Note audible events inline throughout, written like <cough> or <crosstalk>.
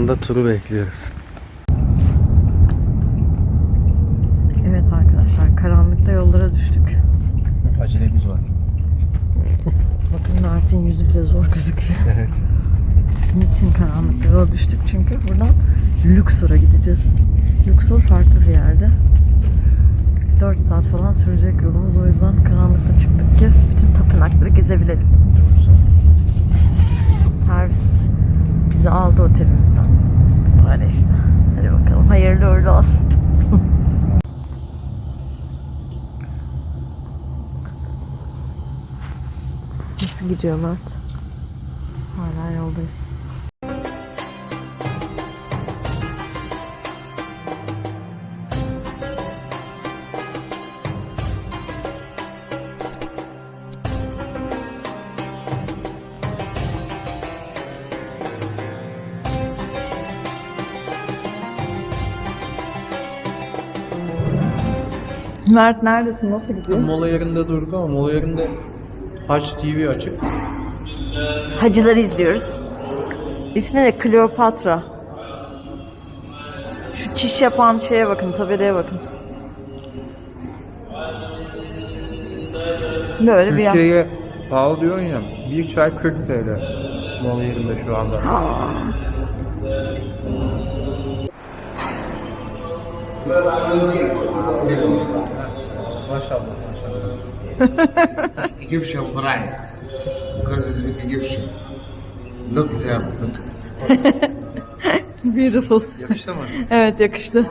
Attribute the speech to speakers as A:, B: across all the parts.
A: Anda turu bekliyoruz.
B: Evet arkadaşlar karanlıkta yollara düştük.
A: Acelemiz var.
B: Bakın Mert'in yüzü bile zor gözüküyor. <laughs>
A: Evet.
B: Niçin karanlıkta yola düştük? Çünkü buradan Luxor'a gideceğiz. Luxor farklı bir yerde. 4 saat falan sürecek yolumuz. O yüzden karanlıkta çıktık ki bütün tapınakları gezebilelim. Servis bizi aldı otelimizden. Öyle işte. Hadi bakalım. Hayırlı uğurlu olsun. Nasıl gidiyor Mert? Hala yoldayız. Mert neredesin? Nasıl gidiyor?
A: Mola yerinde durduk ama mola yerinde Haç TV açık.
B: Hacıları izliyoruz. İsmi de Kleopatra. Şu çiş yapan şeye bakın, tabelaya bakın. Böyle bir yer.
A: Türkiye'ye pahalı diyorsun ya. Bir çay 40 TL. Mola yerinde şu anda. Maşallah maşallah.
C: Egyptian price because it's with Egyptian. Look there, look.
B: Beautiful.
A: Yakıştı mı?
B: Evet yakıştı.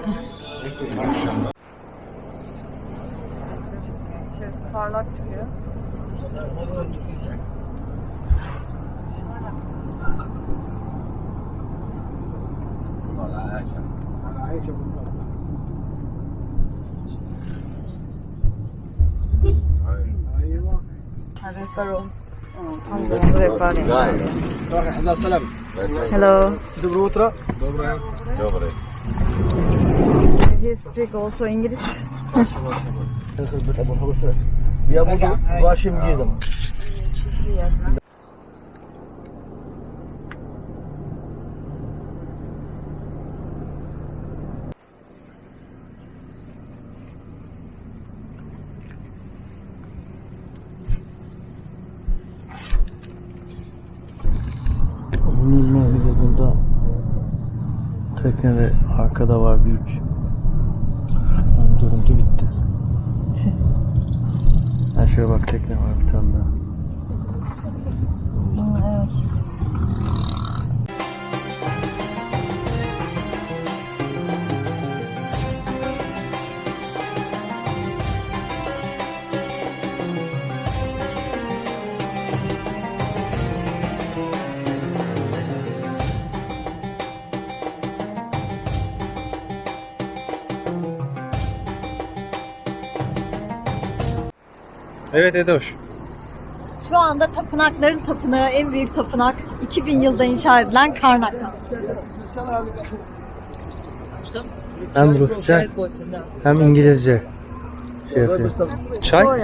B: İçerisi parlak çıkıyor. Hello.
A: Доброе утро.
B: He speak also English.
D: Я буду вашим гидом.
A: Yani görüntü bitti. Ha şöyle bak tekne var bir tane daha. Evet Edoş.
B: Şu anda tapınakların tapınağı, en büyük tapınak 2000 yılda inşa edilen Karnak.
A: Hem Rusça hem İngilizce şey yapıyor. Çay?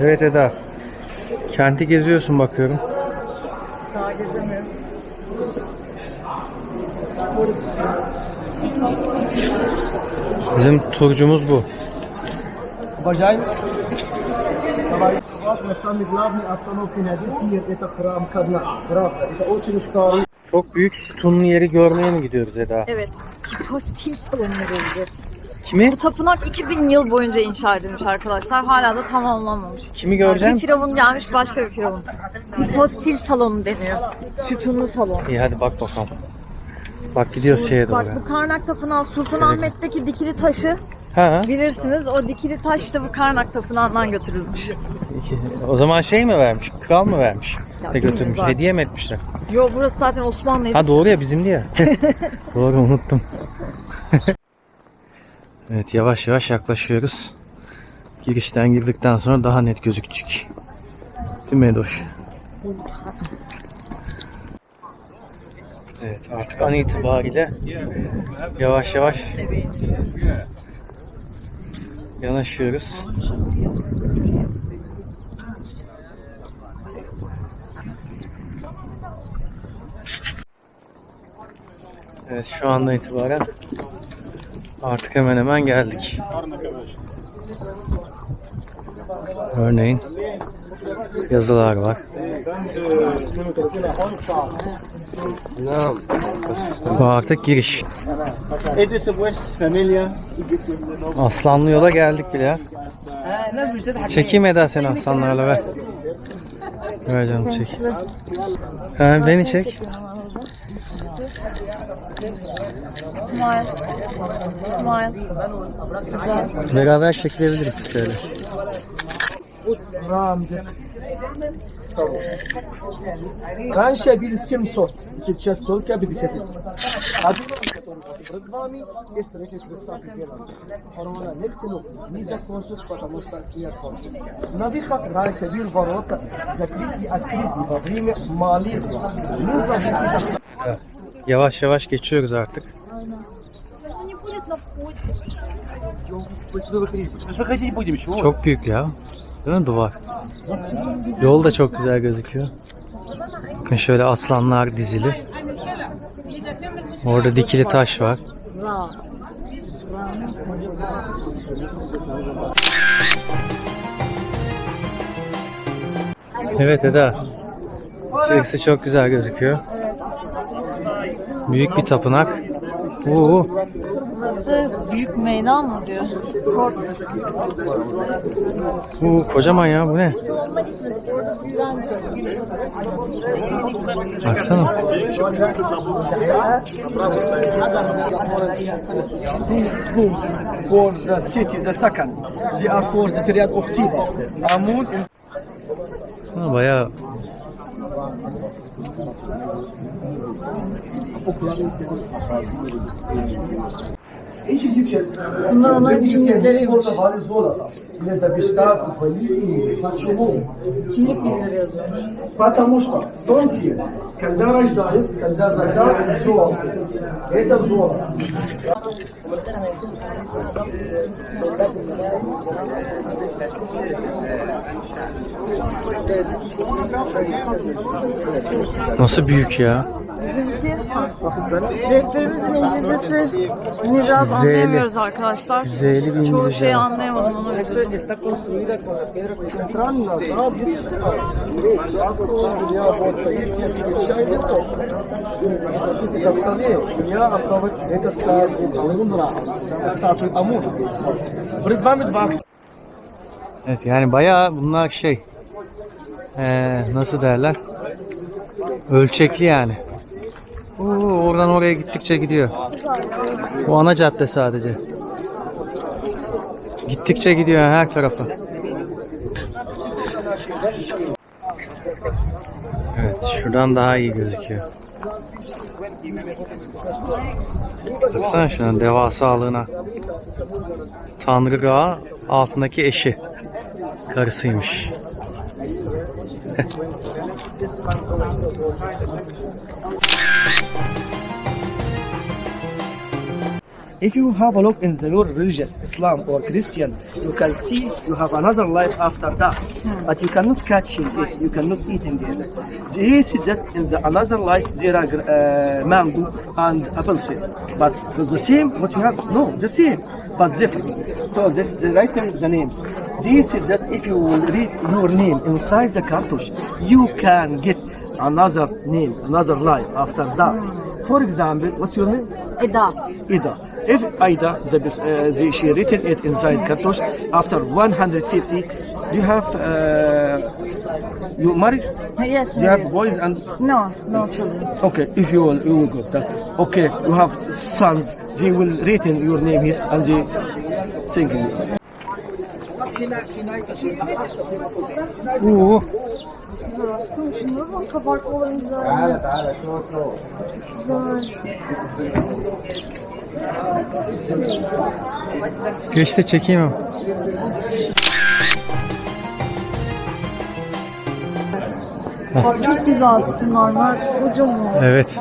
A: Evet Eda. Kenti geziyorsun bakıyorum.
B: Daha gezemiyoruz.
A: Bizim turcumuz bu.
D: Bacay.
A: Çok büyük sütunlu yeri görmeye mi gidiyoruz Eda?
B: Evet. Hipostil salonuna gidiyoruz.
A: Kimi?
B: Bu tapınak 2000 yıl boyunca inşa edilmiş arkadaşlar. Hala da tamamlanmamış.
A: Kimi
B: Bir
A: göreceğim?
B: firavun gelmiş başka bir firavun. Hipostil salonu deniyor. Sütunlu salon.
A: İyi hadi bak bakalım. Bak gidiyoruz şeye doğru.
B: Bak bu Karnak Tapınağı Sultanahmet'teki dikili taşı
A: Ha?
B: bilirsiniz. O dikili taş da bu Karnak Tapınağı'ndan götürülmüş.
A: O zaman şey mi vermiş? Kral mı vermiş?
B: Ya
A: götürmüş?
B: bilmiyorum
A: Hediye mi etmişler?
B: Yo burası zaten Osmanlı'ydı.
A: Ha doğru ya bizimdi ya. <laughs> doğru unuttum. Evet yavaş yavaş yaklaşıyoruz. Girişten girdikten sonra daha net gözükecek. Değil mi? Evet artık an itibariyle yavaş yavaş Yanaşıyoruz. Evet şu andan itibaren artık hemen hemen geldik. Örneğin yazılar var. Bu artık giriş. Aslanlı yola geldik bile ya. Çekeyim Eda seni aslanlarla ver. Ver canım çek. Ha, beni çek.
B: Smile. Smile.
A: Beraber çekilebiliriz şöyle.
D: Ramses. Раньше были 700, сейчас только 50. Один перед вами есть третий представитель первенства. Корона не ткнул, не закончилось, потому что смерть хочет. На выход раньше был ворота, закрыты и открыты во время молитвы. Нужно выйти
A: Yavaş yavaş geçiyoruz artık. Çok büyük ya. Değil mi duvar? Yol da çok güzel gözüküyor. Bakın şöyle aslanlar dizili. Orada dikili taş var. Evet Eda. İçerisi çok güzel gözüküyor. Büyük bir tapınak. Oo,
B: Burası büyük meydan mı diyor? Spor.
A: oo, kocaman ya bu ne? Baksana.
D: for the city, the second. They are for the period of Tiba. Amun
A: Baksana bayağı
D: Each Egyptian, Egyptian sports var zor Леза бешка позвонили. Почему? Потому что солнце, когда рождает, когда закат, желтый. Это золото.
A: Nasıl büyük ya?
B: Bizimki farklı. Rehberimizin İngilizcesi
A: Niraz
B: anlayamıyoruz arkadaşlar.
A: Z'li bir
B: Çoğu
A: İngilizce.
B: şeyi anlayamadım onu üzüldüm.
D: Está construida con la piedra central, la
A: Evet yani bayağı bunlar şey ee, nasıl derler ölçekli yani. Oo, oradan oraya gittikçe gidiyor. Bu ana cadde sadece. Gittikçe gidiyor her tarafa. Evet şuradan daha iyi gözüküyor. Baksana şuna devasalığına. Tanrı Gağı altındaki eşi. Karısıymış.
D: If you have a look in the your religious Islam or Christian, you can see you have another life after that. But you cannot catch it, you cannot eat in it. They say that in the another life there are uh, mango and apple seed. But the same what you have, no, the same, but different. So this is the right name, the names. This is that if you will read your name inside the cartouche, you can get another name, another life after that. For example, what's your name?
B: Ida.
D: Ida. If Ida, the, uh, the, she written it inside cartouche, after 150, you have, uh, you married?
B: Yes,
D: You have boys and,
B: No, no children.
D: okay, if you will, you will go. That, okay, you have sons, they will written your name here and they singing.
A: Çok güzel aşkım.
B: Şunlara bak kabartmaların güzel. Evet, evet. Çok çok. Güzel.
A: Geç de çekeyim ama.
B: Çok güzel sütunlar. Kocaman.
A: Evet.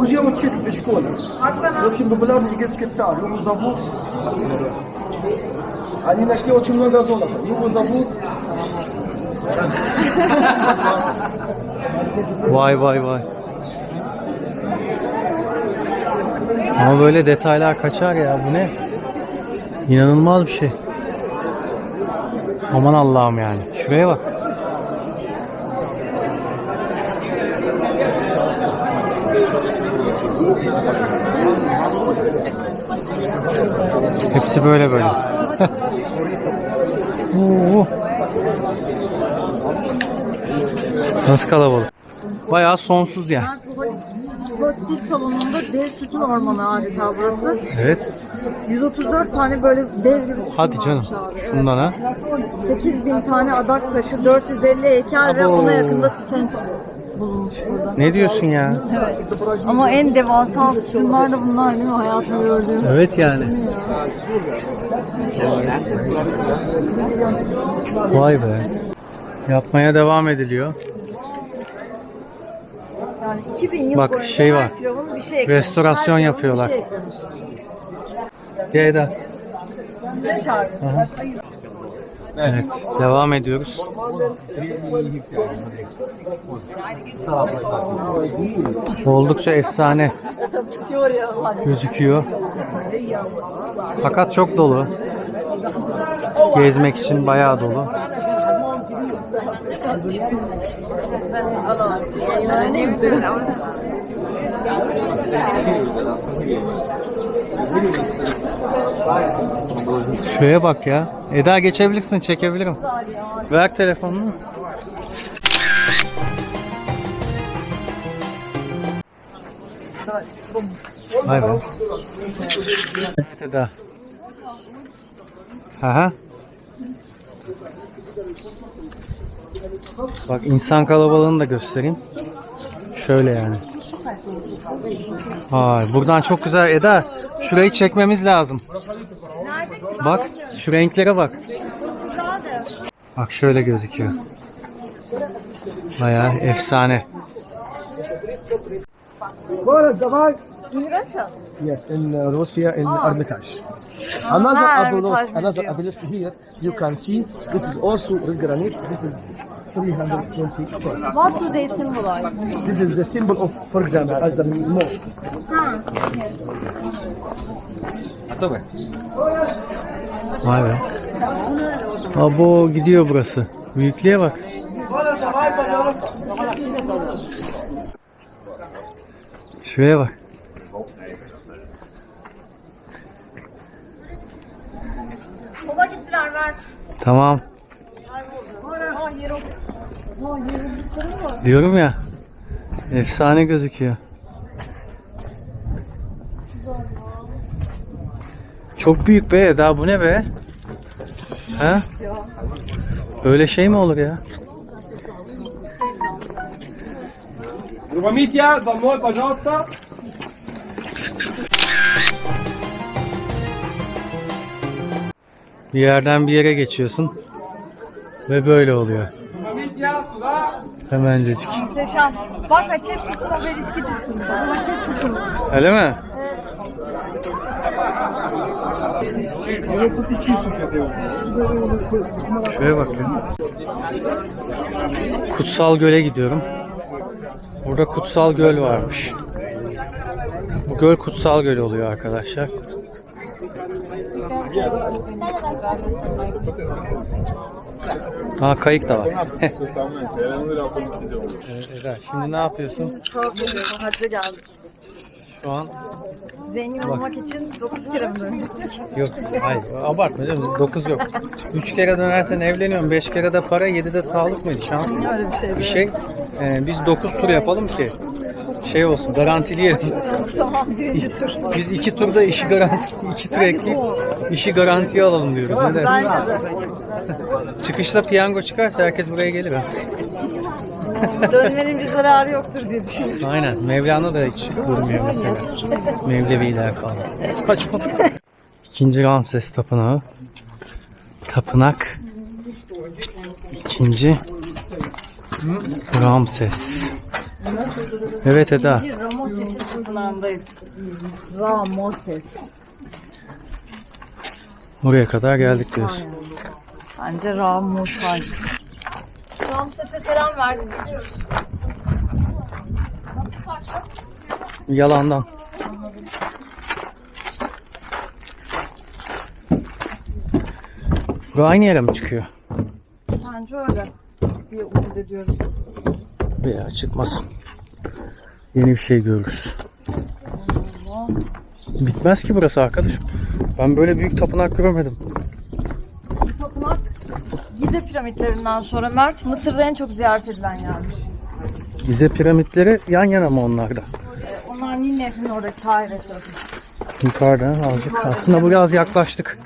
D: Użyjemy ciebie w szkole. Dlaczego by było, gdy dziecko cały, mu zawód? Они нашли очень много золота. Его зовут...
A: Vay vay vay. Ama böyle detaylar kaçar ya bu ne? İnanılmaz bir şey. Aman Allah'ım yani. Şuraya bak. Hepsi böyle böyle. <laughs> Oo. Nasıl kalabalık? Bayağı sonsuz yani.
B: Tuvalet salonunda dev sütun ormanı adeta burası.
A: Evet.
B: 134 tane böyle dev gibi sütun
A: Hadi canım.
B: abi. Evet.
A: Şundan ha.
B: 8000 tane adak taşı, 450 heykel ve
A: Abo.
B: ona yakında Sphinx bulunmuş burada.
A: Ne diyorsun ya?
B: Ama en devasa sütunlar da bunlar değil mi? Hayatımda gördüğüm.
A: Evet yani. Vay be. Yapmaya devam ediliyor.
B: Yani 2000 yıl
A: Bak,
B: boyunca
A: şey var.
B: bir şey eklemiş.
A: Restorasyon
B: Her
A: yapıyorlar.
B: Bir şey eklemiş.
A: Ceyda.
B: Ne şarkı?
A: Aha. Evet, devam ediyoruz. Oldukça efsane gözüküyor. Fakat çok dolu. Gezmek için bayağı dolu. Şuraya bak ya. Eda geçebilirsin, çekebilirim. Ver telefonunu. Vay be. Evet Eda. Aha. Bak insan kalabalığını da göstereyim. Şöyle yani. Vay, buradan çok güzel Eda. Şurayı çekmemiz lazım. Bak şu renklere bak. Bak şöyle gözüküyor. Bayağı efsane.
D: Yes, in uh, Russia, in Hermitage. Another
B: Ah,
D: obelisk,
B: Hermitage
D: another obelisk here, you can see, this is also red granite, this is 320 tons.
B: What do they symbolize?
D: This is the symbol of, for example, as the monk.
A: Vay be. Abo gidiyor burası. Büyüklüğe bak. Şuraya bak.
B: Sola gittiler Mert.
A: Tamam.
B: Yeri Aa yeri.
A: Diyorum ya. Efsane gözüküyor. Çok büyük be Eda bu ne be? Ha? Öyle şey mi olur ya?
E: Митя, за мной, пожалуйста.
A: Bir yerden bir yere geçiyorsun ve böyle oluyor. Hemencecik.
B: Muhteşem. Bak açep sütü haber iskidisiniz. Açep sütü.
A: Öyle mi? Şuraya bak ya. Kutsal Göl'e gidiyorum. Burada Kutsal Göl varmış. Bu göl Kutsal Göl oluyor arkadaşlar. Ha kayık da var. Evet, Eda, şimdi ne yapıyorsun?
B: Çok güzel. Hacca geldik.
A: Şu an
B: Zengin olmak için 9 kere mi dönecektik?
A: Yok hayır abartma canım 9 yok. 3 kere dönersen evleniyorum 5 kere de para 7 de sağlık mıydı şans mı?
B: Öyle bir şey.
A: Bir şey e, biz 9 tur yapalım ki şey olsun garantileyelim.
B: Tamam birinci tur.
A: Biz 2 turda işi garanti 2 tur ekleyip işi garantiye alalım diyoruz. Ne dersin? Çıkışta piyango çıkarsa herkes buraya gelir ha.
B: Dönmenin bir zararı yoktur diye düşünüyorum.
A: Aynen. Mevlana da hiç durmuyor mesela. Mevleviler falan. Saçma. İkinci Ramses Tapınağı. Tapınak. İkinci Ramses. Evet Eda.
B: Bir Ramoses'in kenarındayız. Ramoses.
A: Oraya kadar geldik diyorsun.
B: Bence Ramosay. Ramses'e selam verdim.
A: Yalandan. Bu aynı yere mi çıkıyor?
B: Bence öyle. Bir umut ediyorum.
A: Veya çıkmasın. Yeni bir şey görürüz. Bitmez ki burası arkadaşım. Ben böyle büyük tapınak görmedim.
B: Tapınak Gize piramitlerinden sonra Mert Mısır'da en çok ziyaret edilen yermiş.
A: Gize piramitleri yan yana mı onlarda?
B: Ee, Onlar Nil Nehri'nin oradaki Kahire.
A: Yukarıda azıcık. Aslında biraz yaklaştık.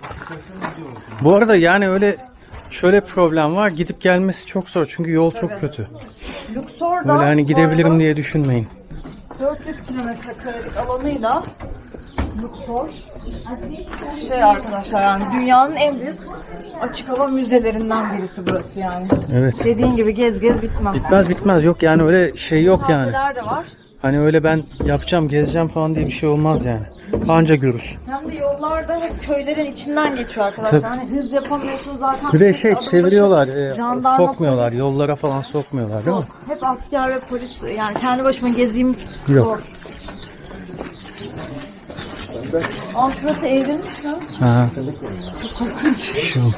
A: Bu arada yani öyle şöyle problem var. Gidip gelmesi çok zor. Çünkü yol çok kötü.
B: Luxor'da
A: Öyle hani gidebilirim diye düşünmeyin.
B: 400 kilometre karelik alanıyla Luxor şey arkadaşlar yani dünyanın en büyük açık hava müzelerinden birisi burası yani.
A: Evet.
B: Dediğin gibi gez gez bitmez.
A: Bitmez bitmez. Yok yani öyle şey yok yani.
B: Kafeler de var.
A: Hani öyle ben yapacağım, gezeceğim falan diye bir şey olmaz yani. Anca görür.
B: Hem de yollarda hep köylerin içinden geçiyor arkadaşlar.
A: Tabii.
B: Hani hız yapamıyorsun zaten.
A: Bir de şey çeviriyorlar, e, sokmuyorlar,
B: polis.
A: yollara falan sokmuyorlar değil mi?
B: Hep asker ve polis yani kendi başıma gezeyim
A: Yok.
B: zor. Altı eğrilmiş mi?
A: Ha. Şey olmuş.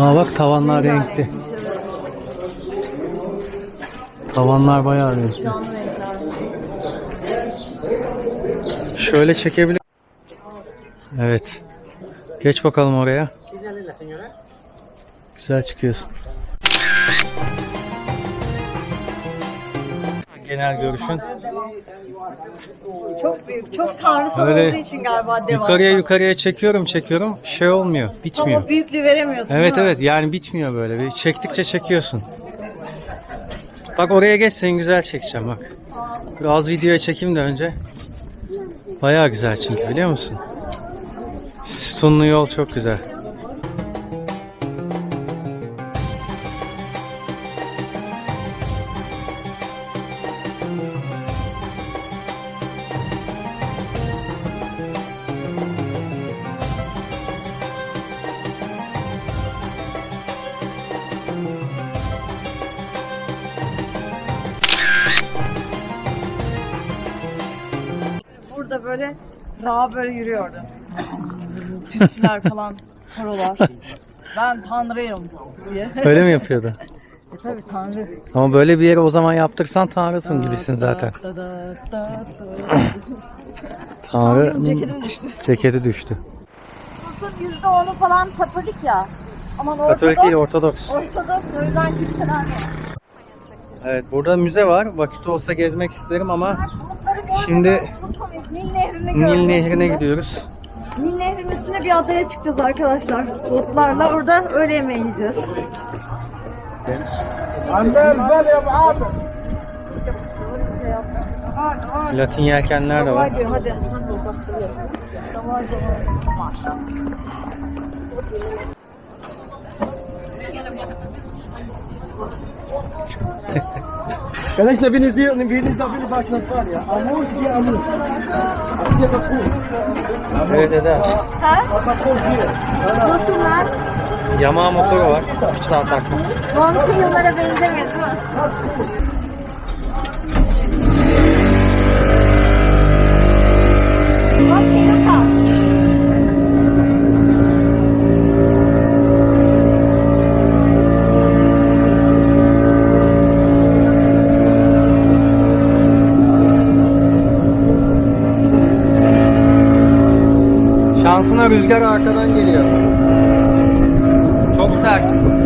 A: Aa bak tavanlar renkli. Tavanlar bayağı renkli. Şöyle çekebilir. Evet. Geç bakalım oraya. Güzel çıkıyorsun. Genel görüşün.
B: Çok büyük, çok tanrısal
A: Öyle
B: olduğu için galiba devasa.
A: Yukarıya yukarıya çekiyorum çekiyorum. Şey olmuyor. Bitmiyor.
B: Ama büyüklüğü veremiyorsun
A: Evet
B: değil mi?
A: evet yani bitmiyor böyle. Bir çektikçe çekiyorsun. Bak oraya geç seni güzel çekeceğim bak. Biraz videoya çekeyim de önce. Bayağı güzel çünkü biliyor musun? Sütunlu yol çok güzel.
B: Böyle yürüyordu. Tütsüler falan, korolar. Ben tanrıyım diye. <laughs>
A: Öyle mi yapıyordu?
B: E tabi tanrı.
A: Ama böyle bir yere o zaman yaptırsan tanrısın gibisin zaten. Tanrı
B: Ceketim düştü.
A: ceketi düştü.
B: Nüfusun %10'u falan Katolik ya. Ama
A: Katolik değil Ortodoks.
B: Ortodoks o yüzden kiliseler var.
A: Evet burada müze var. Vakit olsa gezmek isterim ama Şimdi.
B: Nil Nehri'ne
A: Nil Nehri'ne gidiyoruz.
B: Nil Nehri'nin üstüne bir adaya çıkacağız arkadaşlar. Botlarla orada öğle yemeği yiyeceğiz.
A: Latin yelkenler de var.
B: Hadi hadi. Kardeş nefiniz
D: yiyor, nefiniz nefini başınız var ya. Amur diye amur. Bir de kul.
A: Evet dede.
D: Ha? Kul diye.
B: Nasıllar?
A: Yamağa motoru var. Hiç daha takma.
B: Montu yıllara benzemiyor değil mi?
A: Şansına rüzgar arkadan geliyor. Çok sert.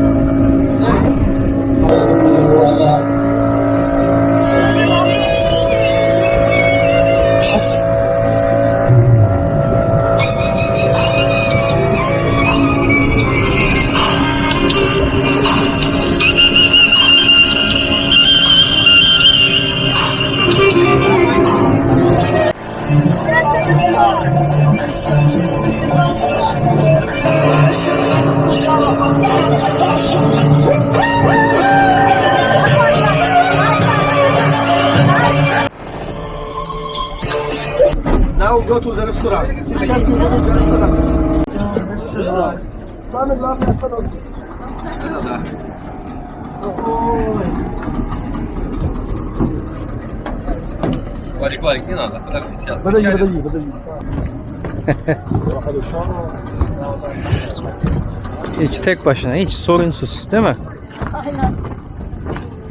F: подожди, сейчас.
D: Подожди, подожди, подожди.
A: Hiç tek başına hiç sorunsuz değil mi?
B: Aynen.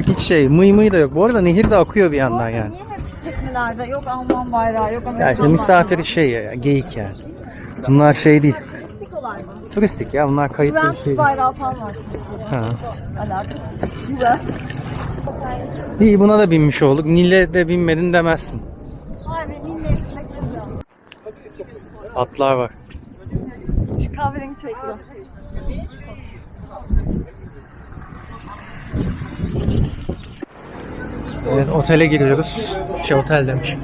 A: Hiç şey mıy mıy da yok. Bu arada nehir de akıyor bir yandan yani.
B: Niye hep teknelerde yok Alman bayrağı yok
A: Ya
B: Amerikan
A: işte misafir şey ya, geyik yani. Bunlar şey değil.
B: Turistik olay mı?
A: Turistik ya bunlar kayıtlı bir şey
B: Juventus
A: değil.
B: bayrağı falan var.
A: Ha.
B: Alakası. Juventus.
A: İyi buna da binmiş olduk. Nil'e de binmedin demezsin. Atlar var.
B: Şu kahverengi çok güzel.
A: Evet, otele giriyoruz. Şey otel demiş.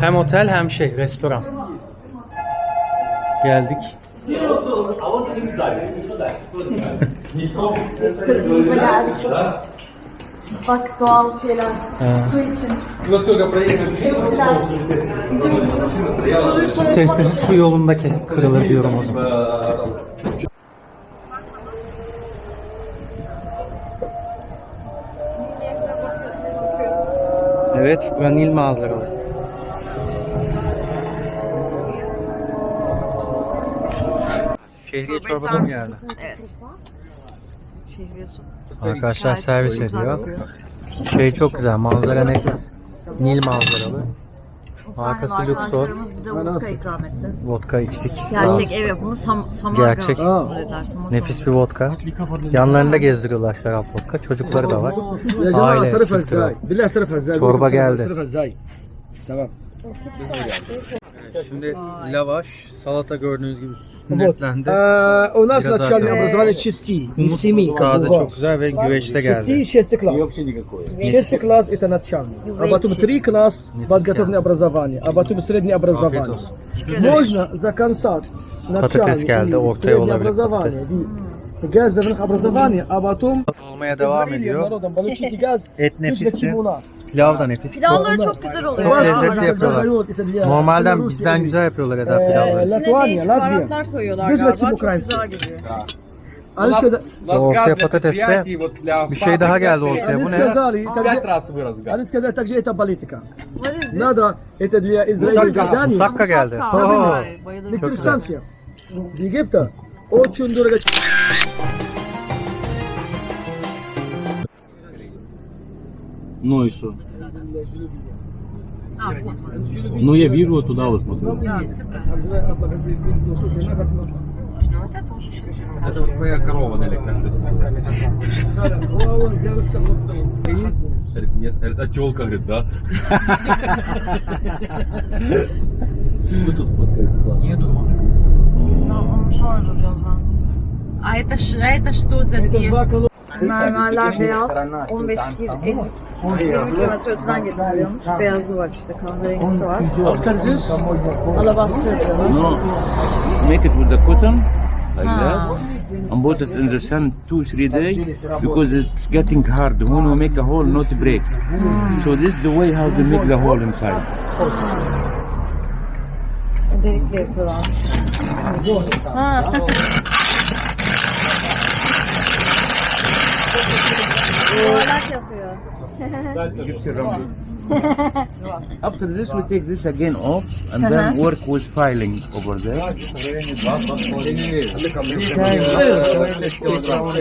A: Hem otel hem şey restoran. Geldik.
B: Sırtımıza <laughs> <laughs> geldik. Bak doğal şeyler. Su için.
A: Su testisi su yolunda kes kırılır diyorum o zaman. Evet, buranın Nil manzaralı. Şehriye çorbada mı geldi?
B: Evet. Şehriye su.
A: Arkadaşlar
B: Gayet
A: servis
B: güzel
A: ediyor.
B: kokuyor.
A: Şey çok güzel, manzara nefis. Nil manzaralı. Arkası
B: Aynen,
A: Luxor.
B: arkadaşlarımız bize vodka ikram etti.
A: Vodka içtik. Sağ
B: Gerçek
A: olsun.
B: ev yapımı sam samarga.
A: Gerçek.
B: zannedersin, o
A: Nefis
B: samarga.
A: bir vodka. Yanlarında gezdiriyorlar şarap vodka. Çocukları da var.
D: يا جماعة
A: Aile,
D: استرفها
A: kültürel.
D: ازاي؟ بالله استرفها ازاي؟
A: Çorba geldi.
D: استرفها ازاي؟ تمام
A: Şimdi lavaş, salata gördüğünüz gibi sünnetlendi.
D: آه، у нас начальное образование чисти, не семи, как у вас.
A: güzel ve güveçte geldi.
D: Класс. Шестый класс это начальный. А потом три класс подготовленное образование. А потом среднее образование. Можно за конца начальное и среднее образование. Gaz devrin kabrazavani, abatum.
A: Olmaya devam ediyor. <laughs> Et nefisçi. Pilav da nefis.
B: Pilavları çok güzel oluyor.
A: Yapıyorlar. Normalden bizden güzel yapıyorlar Eda pilavları.
B: İçine baharatlar koyuyorlar galiba. Çok güzel
F: geliyor.
A: Ortaya,
F: ortaya
A: patateste bir şey daha geldi ortaya. Bu ne?
B: Anis kaza
D: takje eta politika. Nada
F: eta
D: diye
A: İsrail geldi.
B: Musakka
D: geldi. Elektristansiya. Bir. Очень дорого.
G: Ну и что? А, ну я вижу, вот туда вот смотрю.
F: Да, это вот твоя корова далеко. Говорит, а телка, а говорит, да. <laughs>
B: Вы тут подкаст. Нету.
H: А это, ш- а это что за две?
B: Mermerler beyaz. 15 kil 50 20 kilometre öteden getiriliyormuş. Beyazı var işte kahverengisi var. Alabastır diyorlar.
I: No, make it with the cotton like
B: Ah.
I: that and put it in the sun two three days because it's getting hard. When we make a hole, not break. So this is the way how to make the hole inside.
B: Delikle yapıyorlar. Ha. <laughs> Yuvarlak yapıyor. <laughs>
I: After this, we take this again off and uh-huh. then work with filing over there.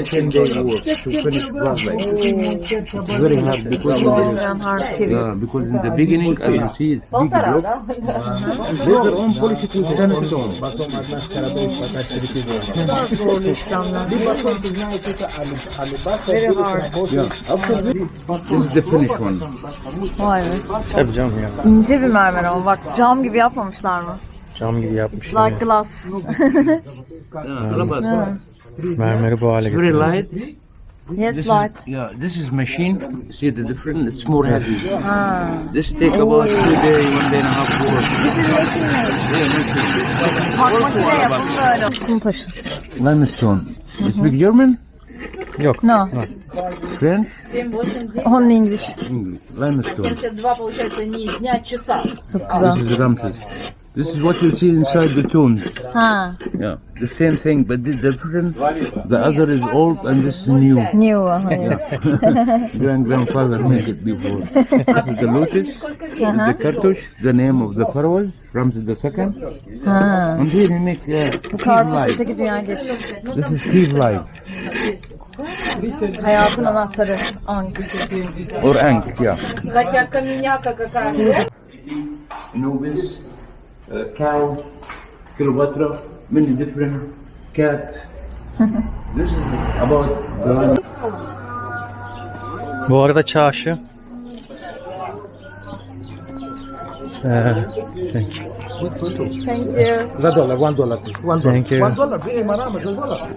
I: Ten day work to finish project. It's very hard because in the, yeah, because in the beginning, as you see, it's big block. Later on, policy will stand it on.
B: Very hard.
I: Yeah. After this, this is the finished one.
B: Be.
A: Tabii canım ya.
B: İnce bir mermer ama bak cam gibi yapmamışlar mı?
A: Cam gibi yapmışlar.
B: Like glass.
I: Yeah, Rabat.
A: Mermeri bu hale
I: It's very light.
B: yes
I: This
B: light.
I: is, yeah, this is machine. See the difference? It's more heavy.
B: Ha.
I: This take about two day, one day and a half work.
B: Bak makine yapımı böyle. Kum taşı.
I: Limestone. You speak German?
A: Yok.
B: No.
I: French?
B: Only English.
I: English. Limestone.
H: 72 получается не дня, а часа.
B: Çok güzel.
I: This is Ramses. This is what you see inside the tombs.
B: Ha,
I: Yeah, the same thing, but the different. The other is old and this is new.
B: new. Hayır. <laughs>
I: Grand grandfather made it before. this is the lotus. This is <laughs> the cartouche, the name of the pharaohs, Ramses the second.
B: Ha.
I: And here you make uh,
B: Bu
I: Tiv
B: kartuş
I: life.
B: öteki dünya geçiş.
I: This is Tiv life
B: Hayatın anahtarı. Ank.
I: Or Ank, ya.
H: Zaten minyak kakak.
I: Nubis, uh, cow, Kilowatra, many different cat. <laughs> This is about the...
A: Bu arada çarşı Uh, thank you.
B: Thank you.
D: One dollar, one dollar. One dollar.
A: Thank you.
D: One dollar. Bir emaramız, one dollar.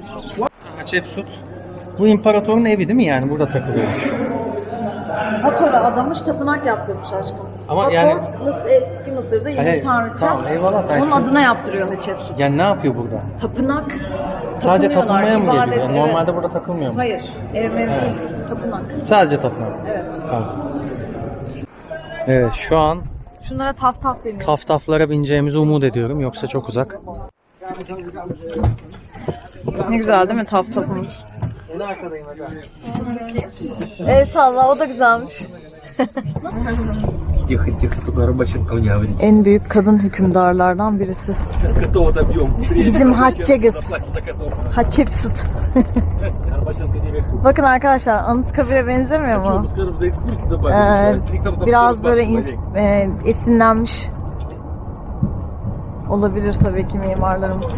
A: Açep süt. Bu imparatorun evi değil mi yani? Burada takılıyor.
B: Hator'a adamış tapınak yaptırmış aşkım.
A: Ama
B: Hator,
A: yani-
B: Mıs- eski Mısır'da yine
A: Hayır,
B: tanrıça.
A: tamam, eyvallah, ben
B: Onun adına yaptırıyor Hatshepsut.
A: Yani ne yapıyor burada?
B: Tapınak.
A: Sadece
B: Tapınıyorlar,
A: tapınmaya mı
B: ibadet,
A: geliyor?
B: evet.
A: Normalde burada takılmıyor mu?
B: Hayır, ev mev değil. Tapınak.
A: Sadece tapınak.
B: Evet.
A: Tamam. Evet şu an
B: Şunlara taf taf deniyor.
A: taftaflara bineceğimizi umut ediyorum. Yoksa çok uzak.
B: Ne güzel değil mi taf tafımız? En arkadayım hocam. Evet salla o da güzelmiş. en büyük kadın hükümdarlardan birisi. Bizim Hatçegiz. Hatçepsut. Bakın arkadaşlar Anıtkabir'e benzemiyor mu? Ee, biraz böyle e, esinlenmiş olabilir tabii ki mimarlarımız.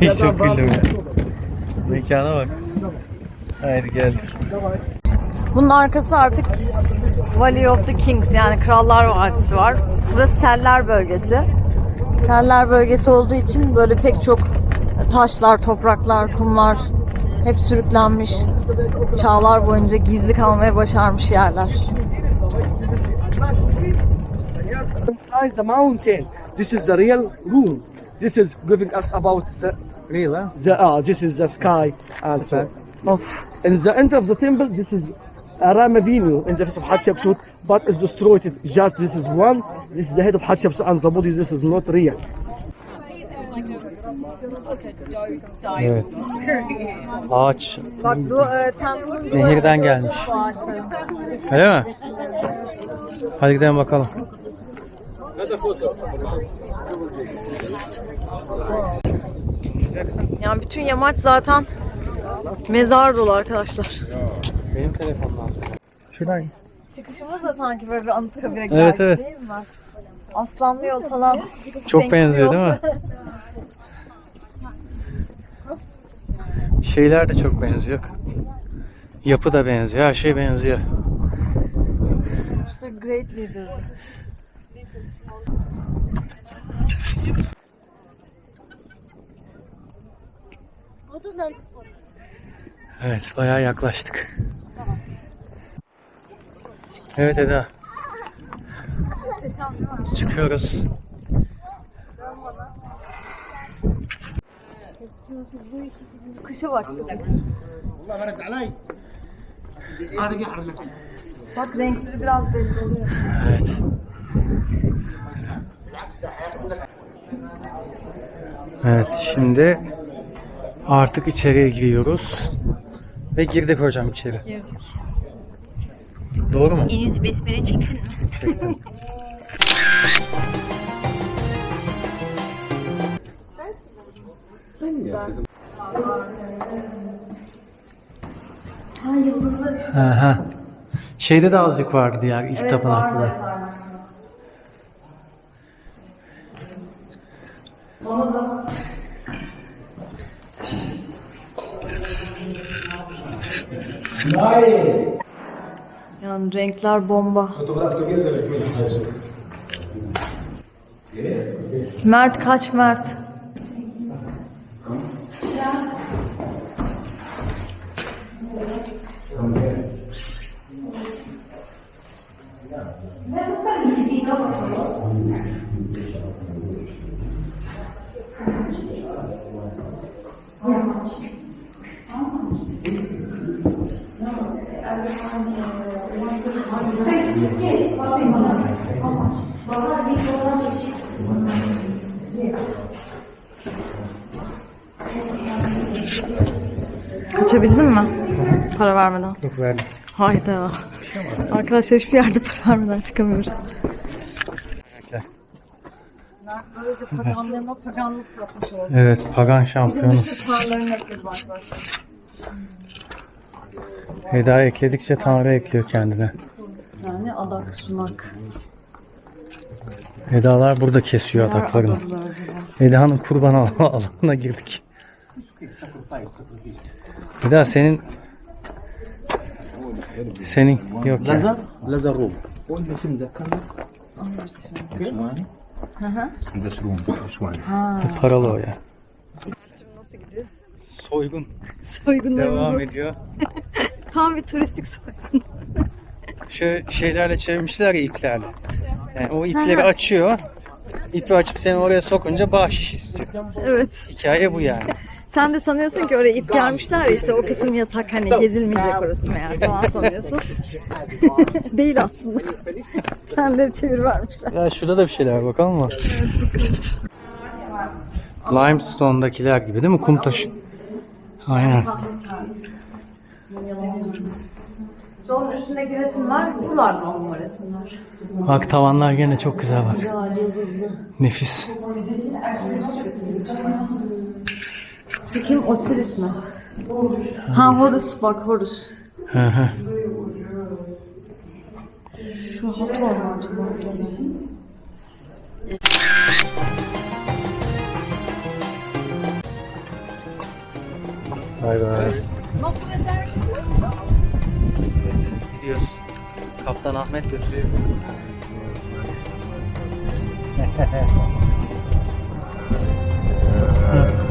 A: Ay çok güldüm. Mekana bak. Haydi geldik.
B: Bunun arkası artık Valley of the Kings yani Krallar Vadisi var. Burası Seller bölgesi. Seller bölgesi olduğu için böyle pek çok taşlar, topraklar, kumlar hep sürüklenmiş. Çağlar boyunca gizli kalmaya başarmış yerler.
D: The mountain. This is the real room. This is giving us about the
A: Real ha?
D: the uh, this is the sky and so.
B: Of.
D: In the end of the temple, this is Aram Avinu in the face of Hatshepsut, but it's destroyed. Just this is one. This is the head of Hatshepsut, and the body. This is not real.
A: Evet. Ağaç.
B: Bak du e, temple'ın duvarı
A: Nehirden gelmiş. Öyle mi? Hadi gidelim bakalım.
B: Yani bütün yamaç zaten mezar dolu arkadaşlar.
A: Benim telefondan. Şuradan.
B: Çıkışımız da sanki böyle bir Anıtkabir'e
A: Evet, evet.
B: değil mi? Aslanlı yol falan.
A: Çok benziyor değil mi? Şeyler de çok benziyor. Yapı da benziyor. Her şey benziyor.
B: İşte great leader.
A: Evet bayağı yaklaştık. Evet Eda. Çıkıyoruz.
B: Kışa bak şimdi. Bak renkleri biraz belli oluyor.
A: Evet. Evet şimdi artık içeriye giriyoruz. Ve girdik hocam içeri. Doğru mu?
H: Yüz besmele çeksin.
A: Aha. Şeyde de azıcık vardı diğer ilk tapınakta.
B: Yani renkler bomba. Mert kaç Mert? Kaçabildin mi? Para vermeden.
A: Yok verdim.
B: Hayda. Arkadaşlar hiçbir yerde para vermeden çıkamıyoruz. Böylece paganlığıma paganlık yapmış oldum.
A: Evet pagan şampiyonu.
B: Tanrıların yapıyoruz arkadaşlar.
A: Eda ekledikçe Tanrı ekliyor kendine.
B: Yani adak sunak.
A: Edalar burada kesiyor adaklarını. Eda'nın kurban al- <laughs> alanına girdik. Eda senin senin yok ya.
D: Lazer, lazer room.
A: Paralı o ya. Soygun
B: Soygunlarımız
A: devam
B: nasıl?
A: ediyor. <laughs>
B: Tam bir turistik soygun.
A: Şu şeylerle çevirmişler ya iplerle. Yani o ipleri açıyor. İpi açıp seni oraya sokunca bahşiş istiyor.
B: Evet.
A: Hikaye bu yani.
B: Sen de sanıyorsun ki oraya ip gelmişler ya işte o kısım yasak hani gezilmeyecek orası meğer falan sanıyorsun. <laughs> Değil aslında. Kendileri çevir vermişler.
A: Ya şurada da bir şeyler var bakalım mı? Limestone'dakiler gibi değil mi? Kum taşı. Aynen.
B: Onun üstündeki resimler buralardan mı resimler?
A: Bak tavanlar gene çok güzel bak. Nefis.
B: Şu kim? Osiris mi? Ha Horus bak Horus.
A: Hı hı.
B: Şu Hathor mu acaba?
A: Bay bay. Evet, gidiyoruz. Kaptan Ahmet götürüyor. <laughs>